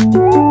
Música